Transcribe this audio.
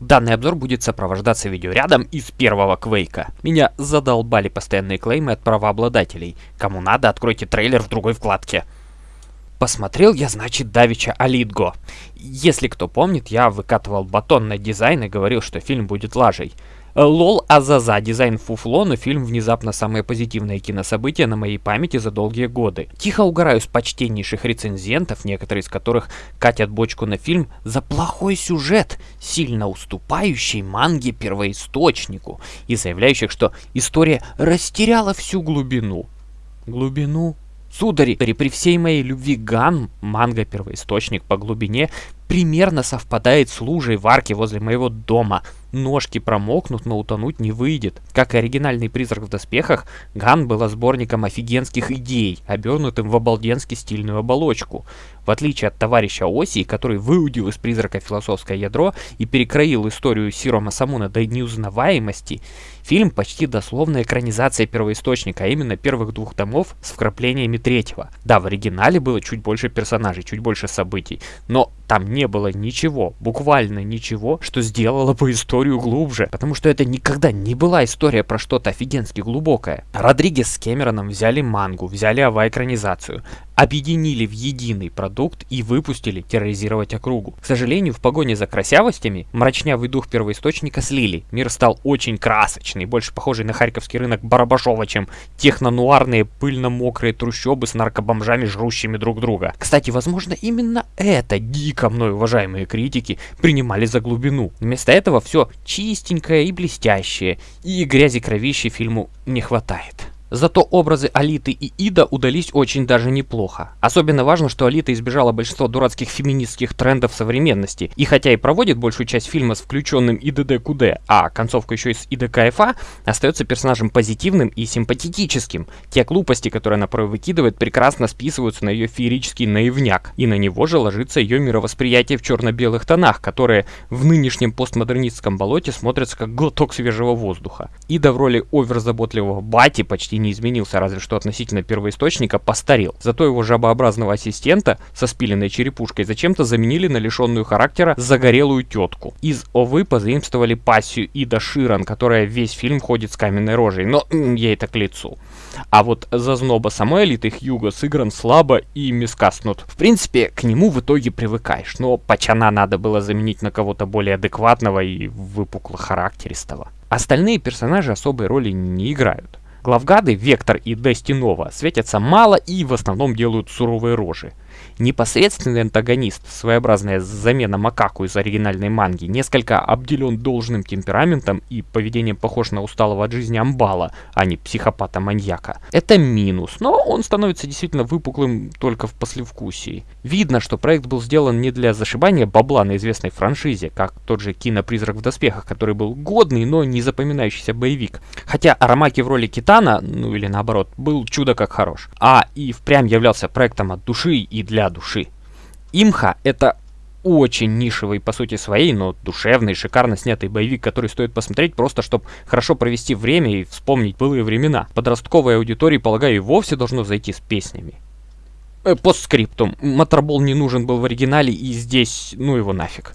Данный обзор будет сопровождаться видеорядом из первого Квейка. Меня задолбали постоянные claim ы от правообладателей. Кому надо, откройте трейлер в другой вкладке. Посмотрел я, значит, давеча «Алиту». Если кто помнит, я выкатывал батон на дизайн и говорил, что фильм будет лажей. Э, lol азаза, дизайн фуфло, но фильм внезапно самое позитивное кинособытие на моей памяти за долгие годы. Тихо угораю с почтеннейших рецензентов, некоторые из которых катят бочку на фильм за плохой сюжет, сильно уступающий манге первоисточнику, и заявляющих, что история растеряла всю глубину. Глубину? Судари, при всей моей любви Ган, манга первоисточник по глубине, примерно совпадает с лужей в арке возле моего дома. Ножки промокнут, но утонуть не выйдет. Как и оригинальный «Призрак в доспехах», Ган была сборником офигенских идей, обернутым в обалденски стильную оболочку. В отличие от товарища Оси, который выудил из «Призрака» философское ядро и перекроил историю Сиро Масамуна до неузнаваемости, фильм почти дословная экранизация первоисточника, а именно первых двух томов с вкраплениями третьего. Да, в оригинале было чуть больше персонажей, чуть больше событий, но там не было ничего, буквально ничего, что сделало бы историю глубже, потому что это никогда не была история про что-то офигенски глубокое. Родригес с Кэмероном взяли мангу, взяли ава-экранизацию, объединили в единый продукт и выпустили терроризировать округу. К сожалению, в погоне за красявостями мрачнявый дух первоисточника слили. Мир стал очень красочный, больше похожий на харьковский рынок Барабашова, чем технонуарные пыльно-мокрые трущобы с наркобомжами, жрущими друг друга. Кстати, возможно, именно это дико мной уважаемые критики принимали за глубину. Вместо этого все чистенькое и блестящее, и грязи кровищи фильму не хватает. Зато образы Алиты и Ида удались очень даже неплохо. Особенно важно, что Алита избежала большинства дурацких феминистских трендов современности. И хотя и проводит большую часть фильма с включенным ИДД-КУД, а концовку еще и с ИДКФА, остается персонажем позитивным и симпатетическим. Те глупости, которые она порой выкидывает, прекрасно списываются на ее феерический наивняк. И на него же ложится ее мировосприятие в черно-белых тонах, которые в нынешнем постмодернистском болоте смотрятся как глоток свежего воздуха. Ида в роли оверзаботливого бати почти не изменился, разве что относительно первоисточника постарел. Зато его жабообразного ассистента со спиленной черепушкой зачем-то заменили на лишенную характера загорелую тетку. Из Овы позаимствовали пассию Ида Ширан, которая весь фильм ходит с каменной рожей, но ей это к лицу. А вот зазноба самой элиты Хьюго сыгран слабо и мискаснут. В принципе, к нему в итоге привыкаешь, но Пачана надо было заменить на кого-то более адекватного и выпукло-характеристого. Остальные персонажи особой роли не играют. Главгады Вектор и Дестинова светятся мало и в основном делают суровые рожи. Непосредственный антагонист, своеобразная замена Макаку из оригинальной манги, несколько обделен должным темпераментом и поведением похож на усталого от жизни амбала, а не психопата-маньяка. Это минус, но он становится действительно выпуклым только в послевкусии. Видно, что проект был сделан не для зашибания бабла на известной франшизе, как тот же кинопризрак в доспехах, который был годный, но не запоминающийся боевик. Хотя Арамаки в роли Китана, ну или наоборот, был чудо как хорош. А и впрямь являлся проектом от души и для души. Имха — это очень нишевый по сути своей, но душевный, шикарно снятый боевик, который стоит посмотреть просто, чтобы хорошо провести время и вспомнить былые времена. Подростковой аудитории, полагаю, и вовсе должно зайти с песнями. Э, постскриптум. Моторбол не нужен был в оригинале и здесь, ну его нафиг.